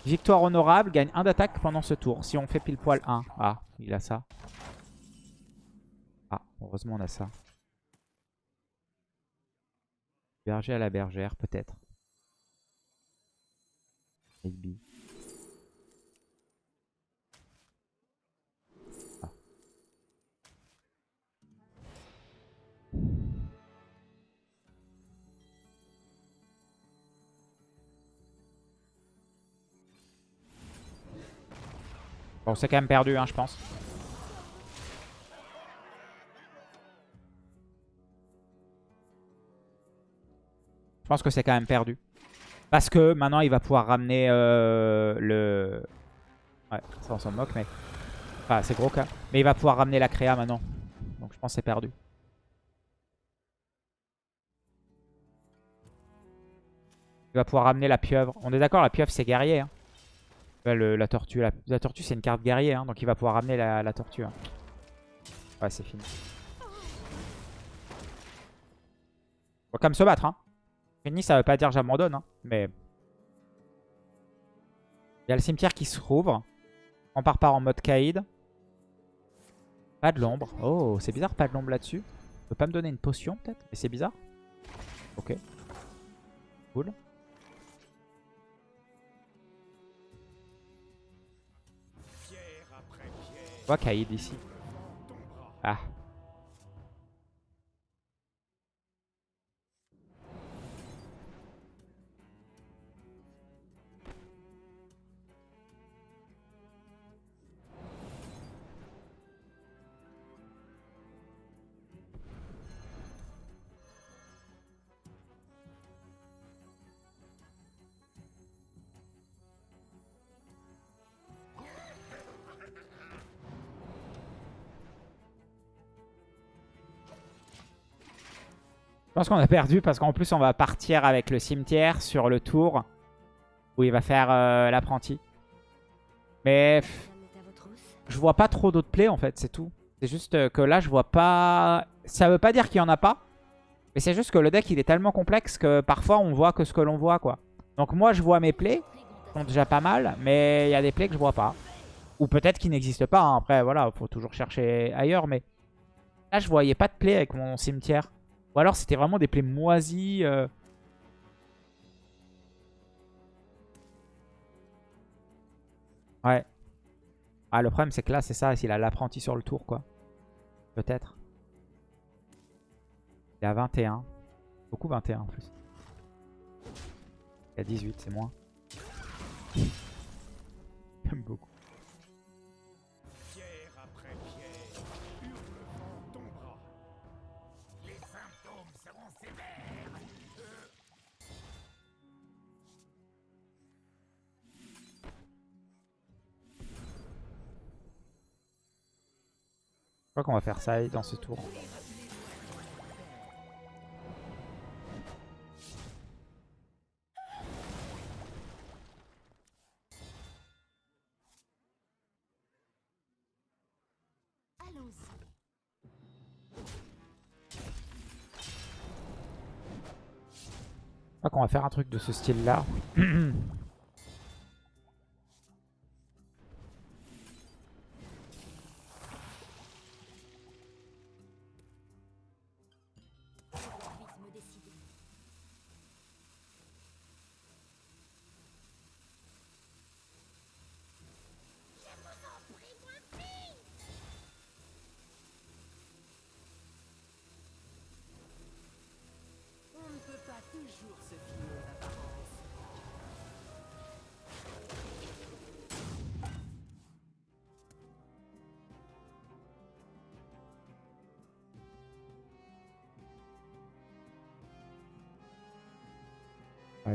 Victoire honorable, gagne un d'attaque pendant ce tour. Si on fait pile poil 1. Ah, il a ça. Ah, heureusement on a ça. Berger à la bergère, peut-être. Maybe. Ah. Bon, c'est quand même perdu, hein, je pense. Je pense que c'est quand même perdu. Parce que maintenant, il va pouvoir ramener euh, le... Ouais, ça on s'en moque, mais... Enfin, c'est gros cas. Mais il va pouvoir ramener la créa maintenant. Donc je pense que c'est perdu. Il va pouvoir ramener la pieuvre. On est d'accord, la pieuvre c'est guerrier. Hein. La tortue, la, tortue c'est une carte guerrier. hein, donc il va pouvoir ramener la, la tortue. hein. Ouais, c'est fini. On va quand même se battre. Hein. Ça veut pas dire j'abandonne. Hein, mais... Il y a le cimetière qui se rouvre. On part par en mode Kaïd. Pas de l'ombre. Oh, c'est bizarre, pas de l'ombre là-dessus. Tu peux pas me donner une potion peut-être Mais c'est bizarre. Ok. Cool. Je vois Kaïd ici. Ah. Pense qu'on a perdu parce qu'en plus on va partir avec le cimetière sur le tour où il va faire euh, l'apprenti. Mais je vois pas trop d'autres plays en fait, c'est tout. C'est juste euh, que là je vois pas... Ça veut pas dire qu'il y en a pas. Mais c'est juste que le deck il est tellement complexe que parfois on voit que ce que l'on voit quoi. Donc moi je vois mes plays, qui sont déjà pas mal, mais il y a des plays que je vois pas. Ou peut-être qu'ils n'existent pas, hein. après voilà, faut toujours chercher ailleurs. Mais là je voyais pas de play avec mon cimetière. Ou alors c'était vraiment des plays moisis. euh. Ouais. Ah, le problème c'est que là c'est ça, s'il a l'apprenti sur le tour quoi. Peut-être. Il à 21. Beaucoup 21 en plus. Il a 18, c'est moins. J'aime beaucoup. Crois qu'on va faire ça dans ce tour. Je crois qu'on va faire un truc de ce style-là. Je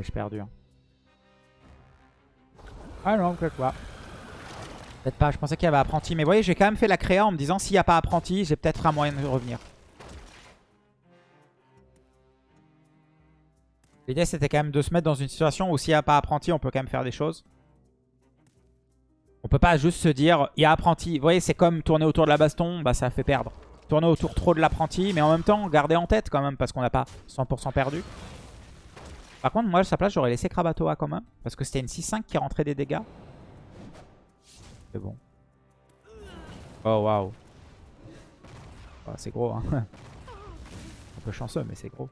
j'ai perdu. hein. Ah non, peut-être pas. Peut-être pas, je pensais qu'il y avait apprenti. Mais vous voyez, j'ai quand même fait la créa en me disant s'il n'y a pas apprenti, j'ai peut-être un moyen de revenir. L'idée c'était quand même de se mettre dans une situation où s'il n'y a pas apprenti, on peut quand même faire des choses. On peut pas juste se dire, il y a apprenti. Vous voyez, c'est comme tourner autour de la baston, bah ça fait perdre. Tourner autour trop de l'apprenti, mais en même temps, garder en tête quand même, parce qu'on n'a pas 100% perdu. Par contre, moi, à sa place, j'aurais laissé Krakatoa quand même. Parce que c'était une 6-5 qui rentrait des dégâts. C'est bon. Oh, waouh. Ah, c'est gros, hein. Un peu chanceux, mais c'est gros.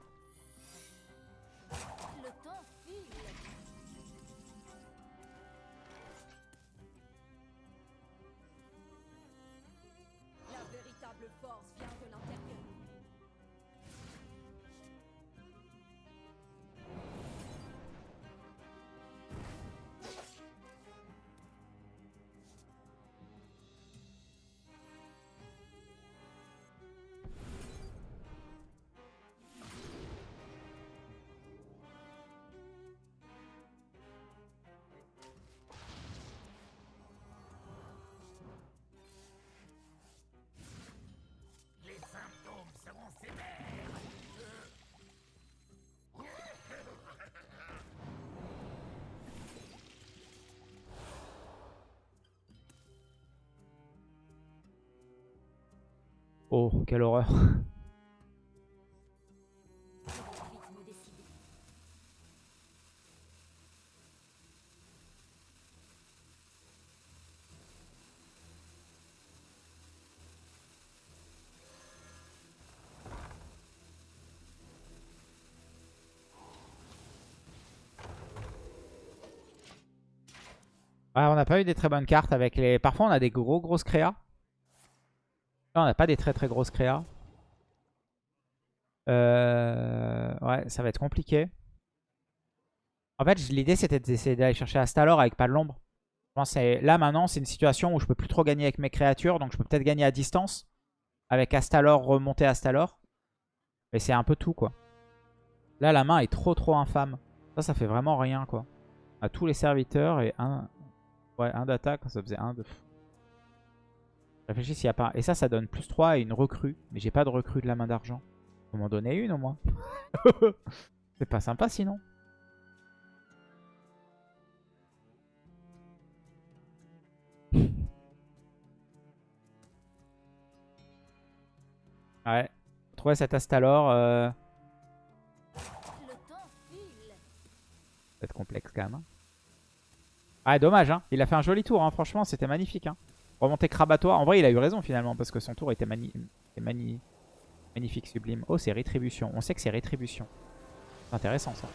Oh, quelle horreur. On n'a pas eu des très bonnes cartes avec les... Parfois, on a des gros grosses créas. Là, on n'a pas des très très grosses créas. Euh, Ouais, ça va être compliqué. En fait, l'idée, c'était d'essayer d'aller chercher Astalor avec pas de l'ombre. Là, maintenant, c'est une situation où je peux plus trop gagner avec mes créatures. Donc, je peux peut-être gagner à distance. Avec Astalor, remonter Astalor. Mais c'est un peu tout, quoi. Là, la main est trop trop infâme. Ça, ça fait vraiment rien, quoi. À tous les serviteurs et un... Ouais, un d'attaque, ça faisait un de... Réfléchis s'il n'y a pas... Et ça, ça donne plus 3 et une recrue. Mais j'ai pas de recrue de la main d'argent. Faut m'en donner une au moins. C'est pas sympa sinon. Ouais. Trouver cet Astalor, euh, ça va être complexe quand même. hein. Ah, dommage, hein. Il a fait un joli tour, hein. franchement, c'était magnifique. Hein. Remonter Krabatoire. En vrai, il a eu raison finalement, parce que son tour était, magnifique, sublime. Oh, c'est Rétribution. On sait que c'est Rétribution. C'est intéressant ça.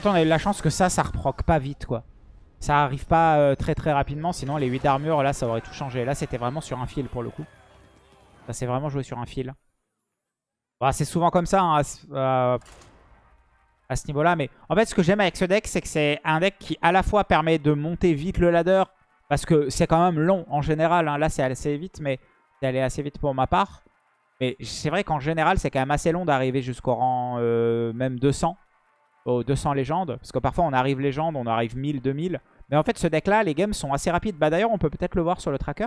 Fait, on a eu la chance que ça, ça reproc pas vite, quoi. Ça arrive pas euh, très très rapidement, sinon les 8 d'armure, là, ça aurait tout changé. Là, c'était vraiment sur un fil, pour le coup. Ça s'est vraiment joué sur un fil. Bah, c'est souvent comme ça hein, à, ce- à- à ce niveau-là. Mais en fait, ce que j'aime avec ce deck, c'est que c'est un deck qui à la fois permet de monter vite le ladder. Parce que c'est quand même long en général. hein. Là, c'est assez vite, mais c'est allé assez vite pour ma part. Mais c'est vrai qu'en général, c'est quand même assez long d'arriver jusqu'au rang euh, même 200. Aux 200 légendes. Parce que parfois, on arrive légende, on arrive 1000, 2000. Mais en fait, ce deck-là, les games sont assez rapides. Bah D'ailleurs, on peut peut-être le voir sur le tracker.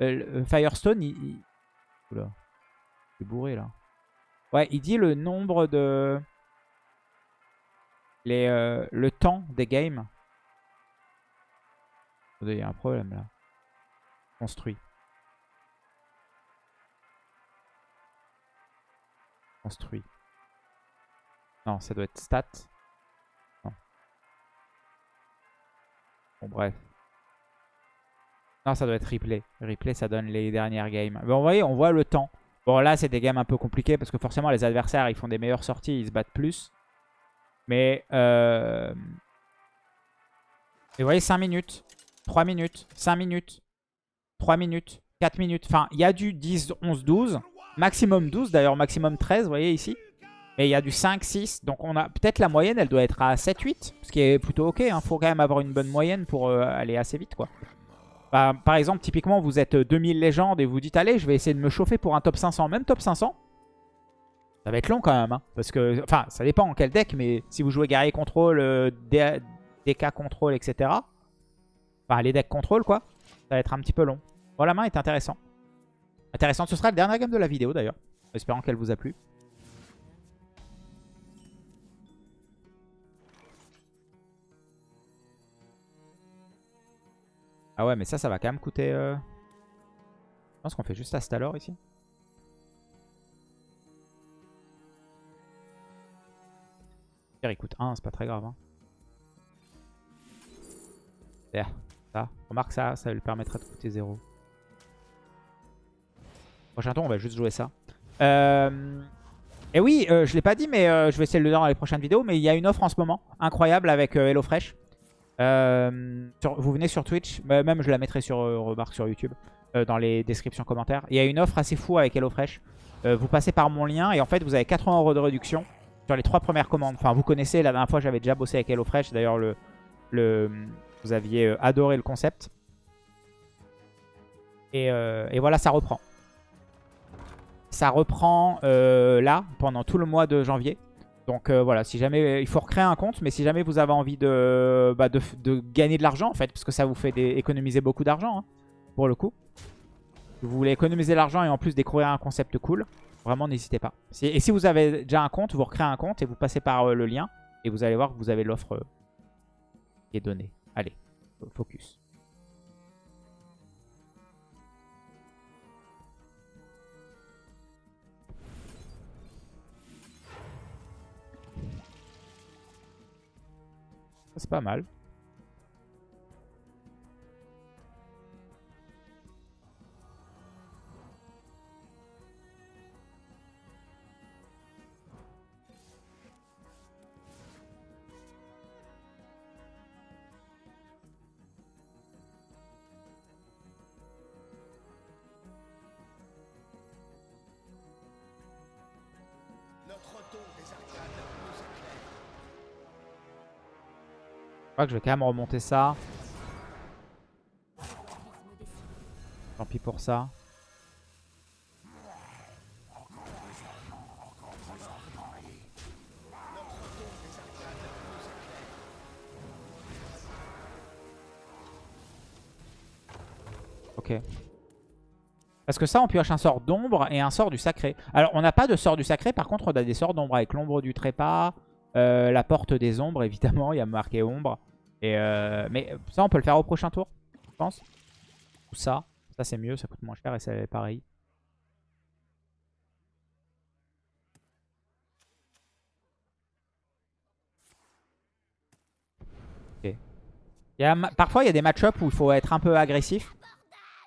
Euh, euh, Firestone, il... il... Oula. Bourré, là. Ouais, il dit le nombre de... Les, euh, le temps des games. Il y a un problème, là. Construit. Construit. Non, ça doit être stat. Bon, bref. Non, ça doit être replay. Replay, ça donne les dernières games. Vous voyez, on voit le temps. Bon, là, c'est des games un peu compliqués parce que forcément, les adversaires, ils font des meilleures sorties, ils se battent plus. Mais, euh... Et vous voyez, 5 minutes, 3 minutes, 5 minutes, 3 minutes, 4 minutes. Enfin, il y a du 10, 11, 12. Maximum 12, d'ailleurs, maximum 13, vous voyez ici. Et il y a du 5, 6. Donc, on a peut-être la moyenne, elle doit être à 7, 8. Ce qui est plutôt ok. Il faut quand même avoir une bonne moyenne pour euh, aller assez vite, quoi. Bah, par exemple, typiquement, vous êtes 2000 légendes et vous dites, allez, je vais essayer de me chauffer pour un top 500. Même top 500, ça va être long quand même. hein, parce que, enfin, ça dépend en quel deck, mais si vous jouez guerrier contrôle, euh, DK contrôle, etc. Enfin, les decks contrôle, quoi. Ça va être un petit peu long. Bon, la main est intéressant. Intéressante. Ce sera le dernier game de la vidéo, d'ailleurs. Espérant qu'elle vous a plu. Ah ouais, mais ça, ça va quand même coûter... euh, Je pense qu'on fait juste Astalor ici. Il coûte 1, c'est pas très grave. Hein. Ça. Remarque ça, ça lui permettra de coûter 0. Prochain tour, on va juste jouer ça. Euh... Et oui, euh, je l'ai pas dit, mais euh, je vais essayer de le dire dans les prochaines vidéos. Mais il y a une offre en ce moment, incroyable, avec HelloFresh. Euh, vous venez sur Twitch, bah, même je la mettrai sur euh, remarque sur YouTube, euh, dans les descriptions commentaires. Il y a une offre assez fou avec HelloFresh. Vous passez par mon lien et en fait vous avez 80 euros de réduction sur les trois premières commandes. Enfin vous connaissez, la dernière fois j'avais déjà bossé avec HelloFresh. D'ailleurs le, le, vous aviez adoré le concept. Et, et voilà, ça reprend. Ça reprend là, pendant tout le mois de janvier. Donc euh, voilà, si jamais il faut recréer un compte, mais si jamais vous avez envie de, bah, gagner de l'argent en fait, parce que ça vous fait économiser beaucoup d'argent hein, pour le coup. Vous voulez économiser l'argent et en plus découvrir un concept cool, vraiment n'hésitez pas. Et si vous avez déjà un compte, vous recréez un compte et vous passez par euh, le lien et vous allez voir que vous avez l'offre euh, qui est donnée. Allez, focus. C'est pas mal. Crois que je vais quand même remonter ça. Tant pis pour ça. Ok. Parce que ça, on pioche un sort d'ombre et un sort du sacré. Alors, on n'a pas de sort du sacré. Par contre, on a des sorts d'ombre avec l'ombre du trépas, euh, la porte des ombres, évidemment. Il y a marqué ombre. Euh, mais ça, on peut le faire au prochain tour, je pense. Ou ça. Ça, c'est mieux. Ça coûte moins cher et c'est pareil. Parfois, il y a des match-up où il faut être un peu agressif.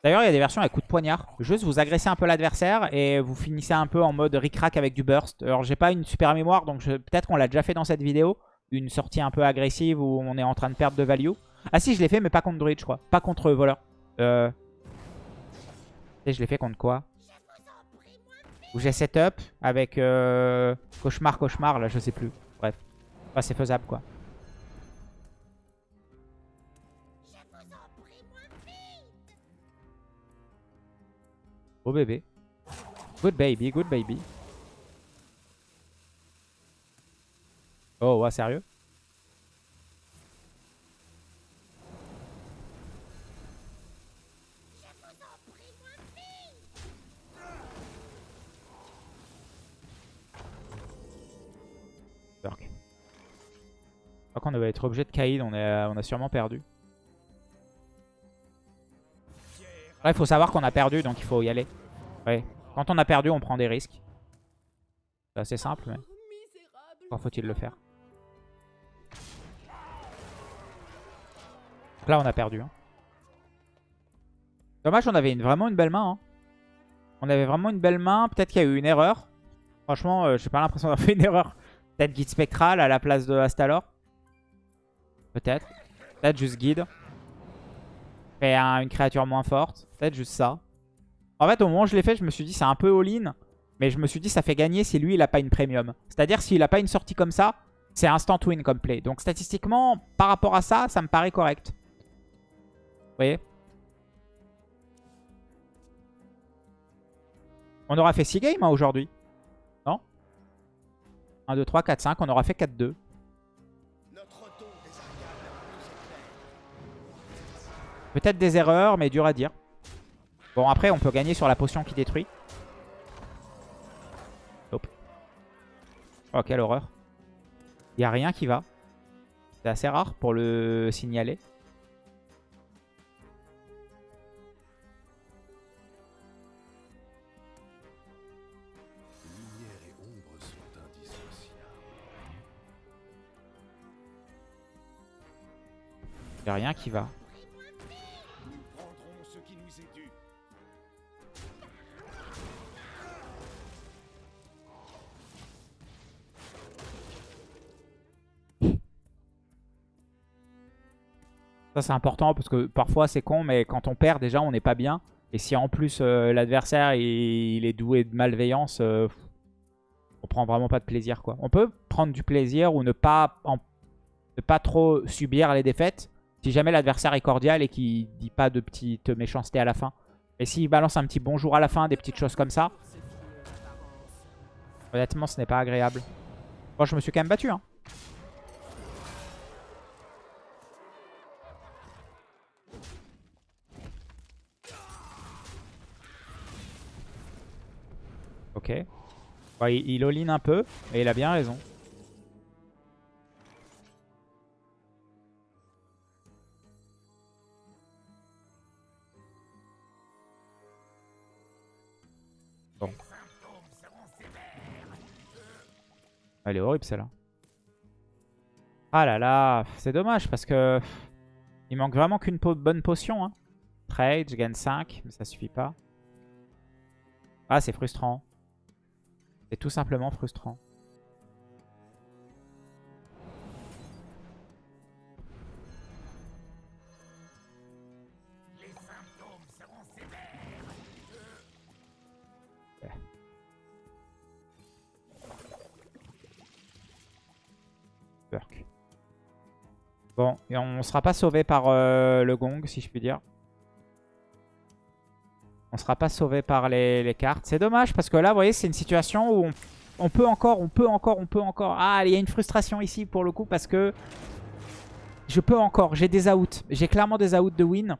D'ailleurs, il y a des versions avec coup de poignard. Juste, vous agressez un peu l'adversaire et vous finissez un peu en mode ric-rac avec du burst. Alors, j'ai pas une super mémoire, donc peut-être qu'on l'a déjà fait dans cette vidéo. Une sortie un peu agressive où on est en train de perdre de value. Ah si, je l'ai fait, mais pas contre druid, je crois. Pas contre voleur. Euh... Et je l'ai fait contre quoi? Ou j'ai setup avec euh, cauchemar, cauchemar, là je sais plus. Bref. C'est faisable quoi. Oh bébé. Good baby, good baby. Oh ouais, sérieux? Je crois qu'on va être obligé de Kaïd, on, est, on a sûrement perdu. Là, il faut savoir qu'on a perdu, donc il faut y aller. Ouais. Quand on a perdu, on prend des risques. C'est assez simple, mais encore faut-il le faire. Là, on a perdu. hein. Dommage, on avait vraiment une belle main. hein. On avait vraiment une belle main. Peut-être qu'il y a eu une erreur. Franchement, euh, j'ai pas l'impression d'avoir fait une erreur. Peut-être guide spectral à la place de Astalor. Peut-être. Peut-être juste guide. Et un- une créature moins forte. Peut-être juste ça. En fait, au moment où je l'ai fait, je me suis dit c'est un peu all-in. Mais je me suis dit ça fait gagner si lui, il a pas une premium. C'est-à-dire s'il a pas une sortie comme ça, c'est instant win comme play. Donc statistiquement, par rapport à ça, ça me paraît correct. Vous voyez On aura fait 6 games hein, aujourd'hui. Non 1, 2, 3, 4, 5. On aura fait 4-2. Notre don des Ariades nous éclaire. Peut-être des erreurs, mais dur à dire. Bon, après, on peut gagner sur la potion qui détruit. Hop. Oh, quelle horreur. Il n'y a rien qui va. C'est assez rare pour le signaler. A rien qui va. Ça, c'est important parce que parfois, c'est con, mais quand on perd, déjà, on n'est pas bien. Et si en plus, euh, l'adversaire, il, il est doué de malveillance, euh, on prend vraiment pas de plaisir, quoi. On peut prendre du plaisir ou ne pas, en- ne pas trop subir les défaites si jamais l'adversaire est cordial et qu'il dit pas de petites méchancetés à la fin. Et s'il balance un petit bonjour à la fin, des petites choses comme ça, honnêtement, ce n'est pas agréable. Bon, je me suis quand même battu, hein. Ok. Il, un peu, et il a bien raison. Elle est horrible celle-là. Ah là là, c'est dommage parce que il manque vraiment qu'une bonne potion. Trade, je gagne 5, mais ça suffit pas. Ah, c'est frustrant. C'est tout simplement frustrant. Bon, et on sera pas sauvé par euh, le gong, si je puis dire. On sera pas sauvé par les, cartes. C'est dommage parce que là, vous voyez, c'est une situation où on, on peut encore, on peut encore, on peut encore. Ah, il y a une frustration ici pour le coup parce que je peux encore. J'ai des outs. J'ai clairement des outs de win.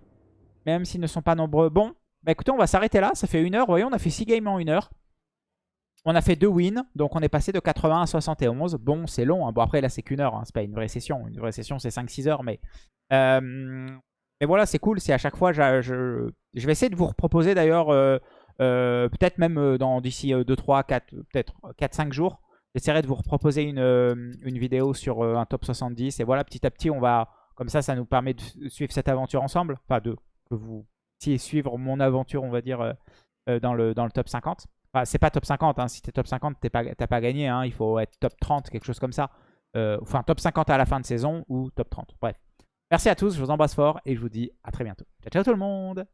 Même s'ils ne sont pas nombreux. Bon, bah écoutez, on va s'arrêter là. Ça fait une heure. Vous voyez, on a fait 6 games en une heure. On a fait deux wins, donc on est passé de 80 à 71. Bon, c'est long. hein. Bon, après, là, c'est qu'une heure. hein. C'est pas une vraie session. Une vraie session, c'est 5-6 heures. Mais, euh, mais voilà, c'est cool. C'est à chaque fois, je, vais essayer de vous reproposer d'ailleurs, euh, euh, peut-être même dans d'ici 2, 3, 4, peut-être 4-5 jours. J'essaierai de vous reproposer une, vidéo sur un top 70. Et voilà, petit à petit, on va. Comme ça, ça nous permet de suivre cette aventure ensemble. Enfin, de que vous puissiez suivre mon aventure, on va dire, dans, le, dans le top 50. Enfin, c'est pas top 50, hein. si t'es top 50, t'as pas, pas gagné, hein. il faut être top 30, quelque chose comme ça. Euh, enfin, top 50 à la fin de saison ou top 30, bref. Merci à tous, je vous embrasse fort et je vous dis à très bientôt. Ciao, ciao tout le monde